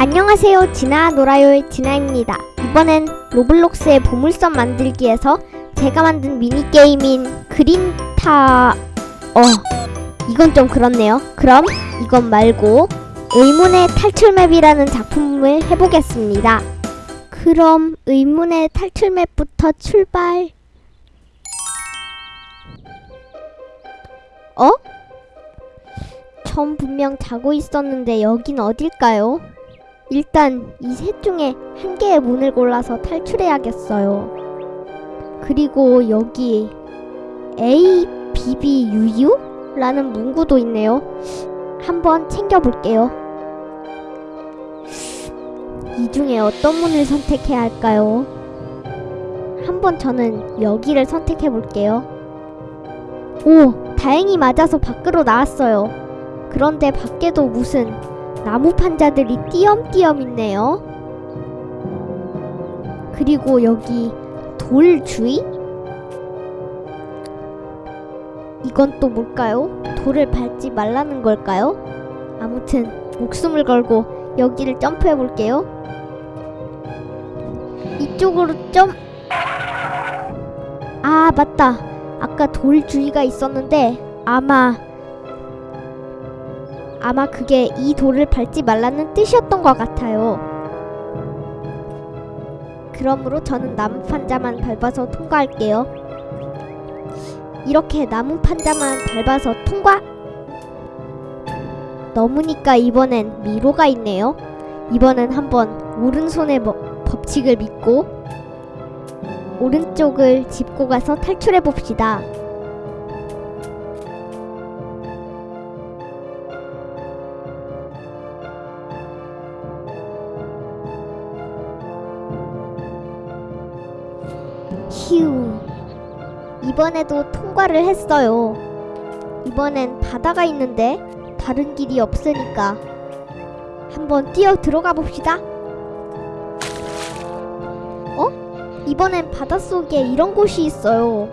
안녕하세요. 지나 놀아요의 지나입니다. 이번엔 로블록스의 보물섬 만들기에서 제가 만든 미니게임인 그린타 어 이건 좀 그렇네요. 그럼 이건 말고 의문의 탈출맵이라는 작품을 해보겠습니다. 그럼 의문의 탈출맵부터 출발. 어? 전 분명 자고 있었는데 여긴 어딜까요? 일단 이 셋 중에 한 개의 문을 골라서 탈출해야겠어요. 그리고 여기 A, B, B, U, U? 라는 문구도 있네요. 한번 챙겨볼게요. 이 중에 어떤 문을 선택해야 할까요? 한번 저는 여기를 선택해볼게요. 오, 다행히 맞아서 밖으로 나왔어요. 그런데 밖에도 무슨 나무 판자들이 띄엄띄엄 있네요. 그리고 여기 돌 주위? 이건 또 뭘까요? 돌을 밟지 말라는 걸까요? 아무튼 목숨을 걸고 여기를 점프해 볼게요. 이쪽으로 점. 아, 맞다. 아까 돌 주위가 있었는데 아마 아마 그게 이 돌을 밟지 말라는 뜻이었던 것 같아요. 그러므로 저는 나무 판자만 밟아서 통과할게요. 이렇게 나무 판자만 밟아서 통과! 넘으니까 이번엔 미로가 있네요. 이번엔 한번 오른손의 뭐- 법칙을 믿고 오른쪽을 짚고 가서 탈출해 봅시다. 휴. 이번에도 통과를 했어요. 이번엔 바다가 있는데 다른 길이 없으니까 한번 뛰어 들어가 봅시다. 어? 이번엔 바닷속에 이런 곳이 있어요.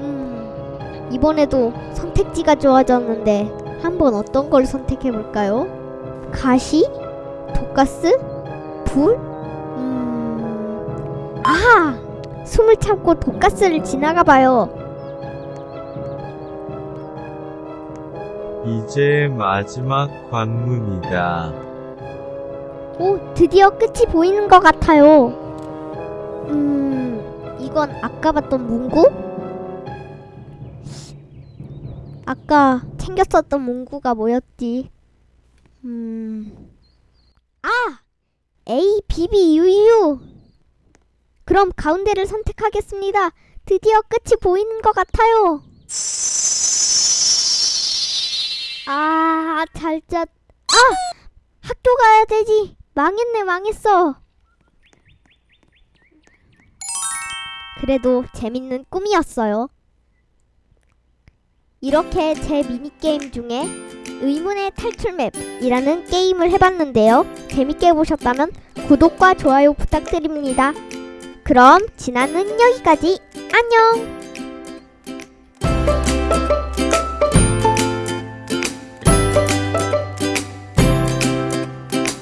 음, 이번에도 선택지가 좋아졌는데 한번 어떤 걸 선택해 볼까요? 가시? 독가스? 불? 숨을 참고 독가스를 지나가 봐요. 이제 마지막 관문이다. 오, 드디어 끝이 보이는 것 같아요. 음, 이건 아까 봤던 문구? 아까 챙겼었던 문구가 뭐였지? 음, 아! A, B, B, U, U! 그럼 가운데를 선택하겠습니다. 드디어 끝이 보이는 것 같아요. 아, 잘 짰. 아! 학교 가야 되지. 망했네, 망했어. 그래도 재밌는 꿈이었어요. 이렇게 제 미니게임 중에 의문의 탈출맵이라는 게임을 해봤는데요. 재밌게 보셨다면 구독과 좋아요 부탁드립니다. 그럼 지나는 여기까지. 안녕!